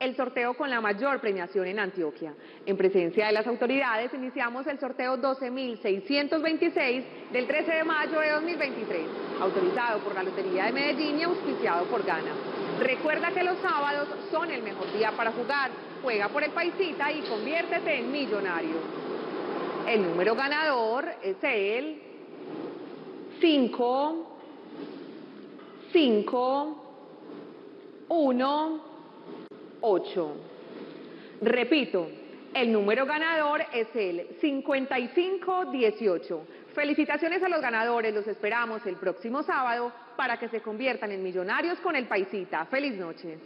El sorteo con la mayor premiación en Antioquia. En presencia de las autoridades iniciamos el sorteo 12.626 del 13 de mayo de 2023, autorizado por la Lotería de Medellín y auspiciado por Gana. Recuerda que los sábados son el mejor día para jugar. Juega por el Paisita y conviértete en millonario. El número ganador es el 5, 5, 1, 8. Repito, el número ganador es el 5518. Felicitaciones a los ganadores, los esperamos el próximo sábado para que se conviertan en millonarios con el Paisita. Feliz noche.